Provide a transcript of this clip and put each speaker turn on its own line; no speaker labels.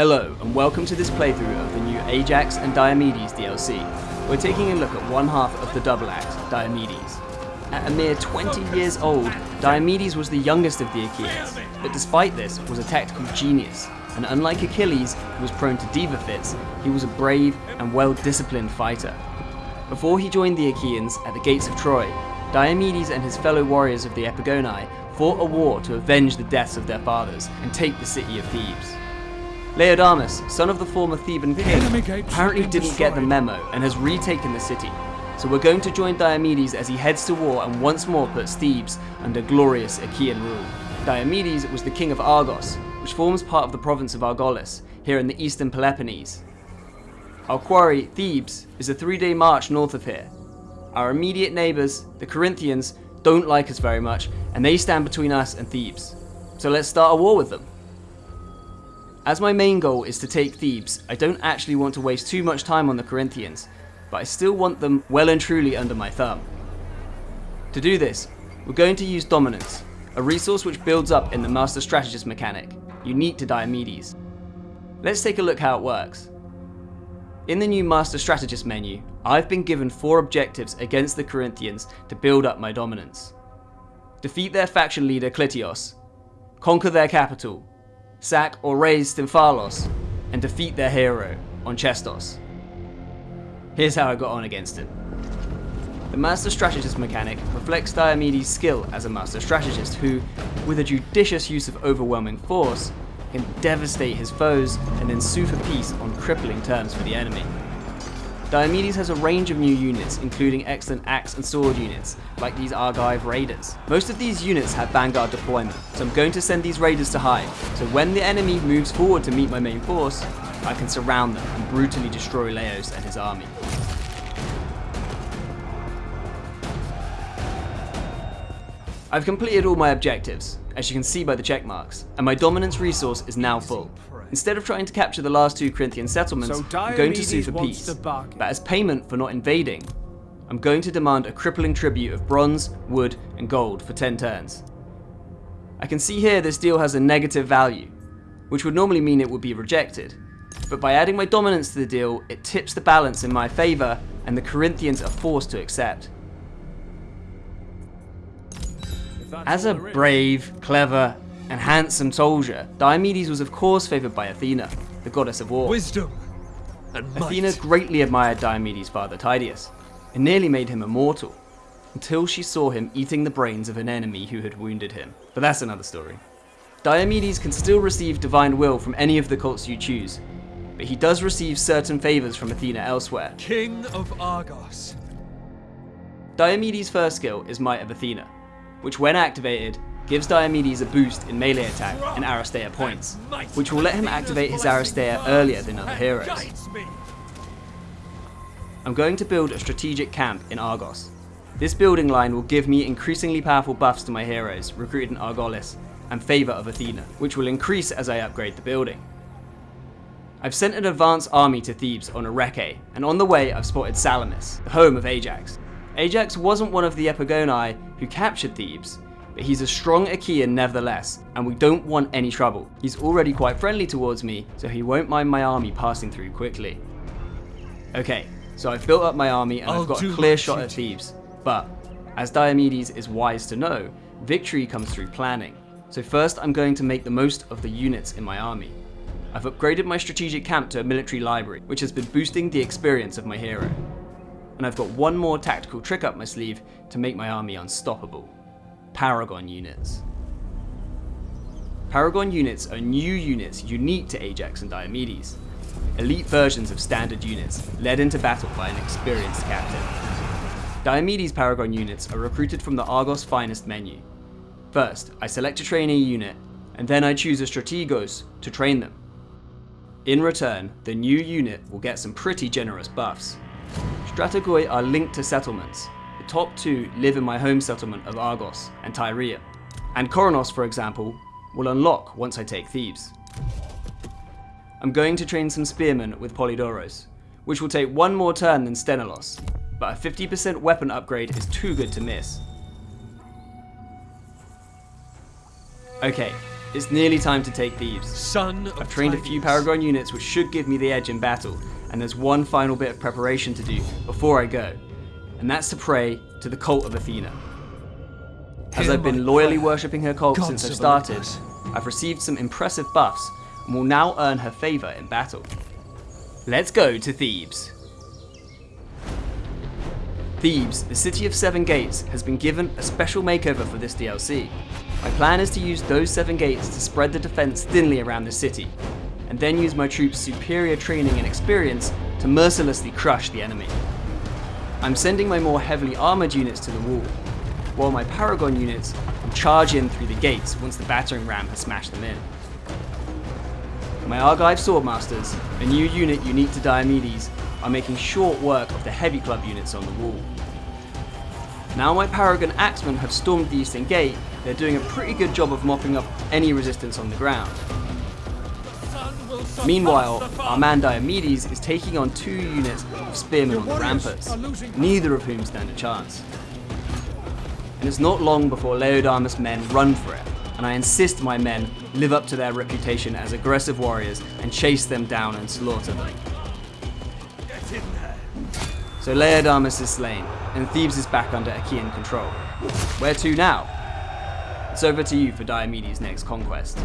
Hello, and welcome to this playthrough of the new Ajax and Diomedes DLC. We're taking a look at one half of the double act, Diomedes. At a mere 20 years old, Diomedes was the youngest of the Achaeans, but despite this was a tactical genius, and unlike Achilles, who was prone to diva fits, he was a brave and well-disciplined fighter. Before he joined the Achaeans at the gates of Troy, Diomedes and his fellow warriors of the Epigoni fought a war to avenge the deaths of their fathers and take the city of Thebes. Laodamas, son of the former Theban king, apparently didn't get the memo and has retaken the city. So we're going to join Diomedes as he heads to war and once more puts Thebes under glorious Achaean rule. Diomedes was the king of Argos, which forms part of the province of Argolis, here in the eastern Peloponnese. Our quarry, Thebes, is a three-day march north of here. Our immediate neighbours, the Corinthians, don't like us very much, and they stand between us and Thebes. So let's start a war with them. As my main goal is to take Thebes, I don't actually want to waste too much time on the Corinthians, but I still want them well and truly under my thumb. To do this, we're going to use Dominance, a resource which builds up in the Master Strategist mechanic, unique to Diomedes. Let's take a look how it works. In the new Master Strategist menu, I've been given four objectives against the Corinthians to build up my dominance. Defeat their faction leader Clytios, conquer their capital, sack or raze Stymphalos, and defeat their hero, Onchestos. Here's how I got on against him. The Master Strategist mechanic reflects Diomedes' skill as a Master Strategist who, with a judicious use of overwhelming force, can devastate his foes and then sue for peace on crippling terms for the enemy. Diomedes has a range of new units, including excellent axe and sword units, like these Argive Raiders. Most of these units have vanguard deployment, so I'm going to send these raiders to hide, so when the enemy moves forward to meet my main force, I can surround them and brutally destroy Laos and his army. I've completed all my objectives, as you can see by the check marks, and my dominance resource is now full. Instead of trying to capture the last two Corinthian settlements, so I'm going to sue for peace. But as payment for not invading, I'm going to demand a crippling tribute of bronze, wood, and gold for 10 turns. I can see here this deal has a negative value, which would normally mean it would be rejected. But by adding my dominance to the deal, it tips the balance in my favour, and the Corinthians are forced to accept. As a brave, clever, and handsome soldier, Diomedes was of course favoured by Athena, the goddess of war.
Wisdom and might.
Athena greatly admired Diomedes' father Tydeus, and nearly made him immortal, until she saw him eating the brains of an enemy who had wounded him. But that's another story. Diomedes can still receive divine will from any of the cults you choose, but he does receive certain favours from Athena elsewhere.
King of Argos.
Diomedes' first skill is Might of Athena, which when activated gives Diomedes a boost in melee attack and Aristeia points, which will let him activate his Aristeia earlier than other heroes. I'm going to build a strategic camp in Argos. This building line will give me increasingly powerful buffs to my heroes recruited in Argolis and favour of Athena, which will increase as I upgrade the building. I've sent an advance army to Thebes on a Areke, and on the way I've spotted Salamis, the home of Ajax. Ajax wasn't one of the Epigoni who captured Thebes, but he's a strong Achaean nevertheless, and we don't want any trouble. He's already quite friendly towards me, so he won't mind my army passing through quickly. Okay, so I've built up my army and i have got a clear shot at Thebes, but as Diomedes is wise to know, victory comes through planning. So first I'm going to make the most of the units in my army. I've upgraded my strategic camp to a military library, which has been boosting the experience of my hero. And I've got one more tactical trick up my sleeve to make my army unstoppable. Paragon units. Paragon units are new units unique to Ajax and Diomedes. Elite versions of standard units, led into battle by an experienced captain. Diomedes Paragon units are recruited from the Argos Finest menu. First, I select a trainee unit, and then I choose a Strategos to train them. In return, the new unit will get some pretty generous buffs. Strategoi are linked to settlements, The top two live in my home settlement of Argos and Tyria, and Koronos, for example, will unlock once I take Thebes. I'm going to train some spearmen with Polydoros, which will take one more turn than Sthenelus, but a 50% weapon upgrade is too good to miss. Okay, It's nearly time to take Thebes.
Son
I've trained a few Paragon units which should give me the edge in battle, and there's one final bit of preparation to do before I go, and that's to pray to the cult of Athena. As I've been loyally worshipping her cult
gods
since I've started, I've received some impressive buffs and will now earn her favour in battle. Let's go to Thebes. Thebes, the city of seven gates, has been given a special makeover for this DLC. My plan is to use those seven gates to spread the defense thinly around the city, and then use my troops' superior training and experience to mercilessly crush the enemy. I'm sending my more heavily armoured units to the wall, while my Paragon units will charge in through the gates once the battering ram has smashed them in. My Argive Swordmasters, a new unit unique to Diomedes, are making short work of the heavy club units on the wall. Now my Paragon Axemen have stormed the eastern gate, they're doing a pretty good job of mopping up any resistance on the ground. Meanwhile, our man Diomedes is taking on two units of spearmen on the ramparts, neither of whom stand a chance. And it's not long before Laodamas' men run for it, and I insist my men live up to their reputation as aggressive warriors and chase them down and slaughter them. So Laodamas is slain, and Thebes is back under Achaean control. Where to now? It's over to you for Diomedes' next conquest.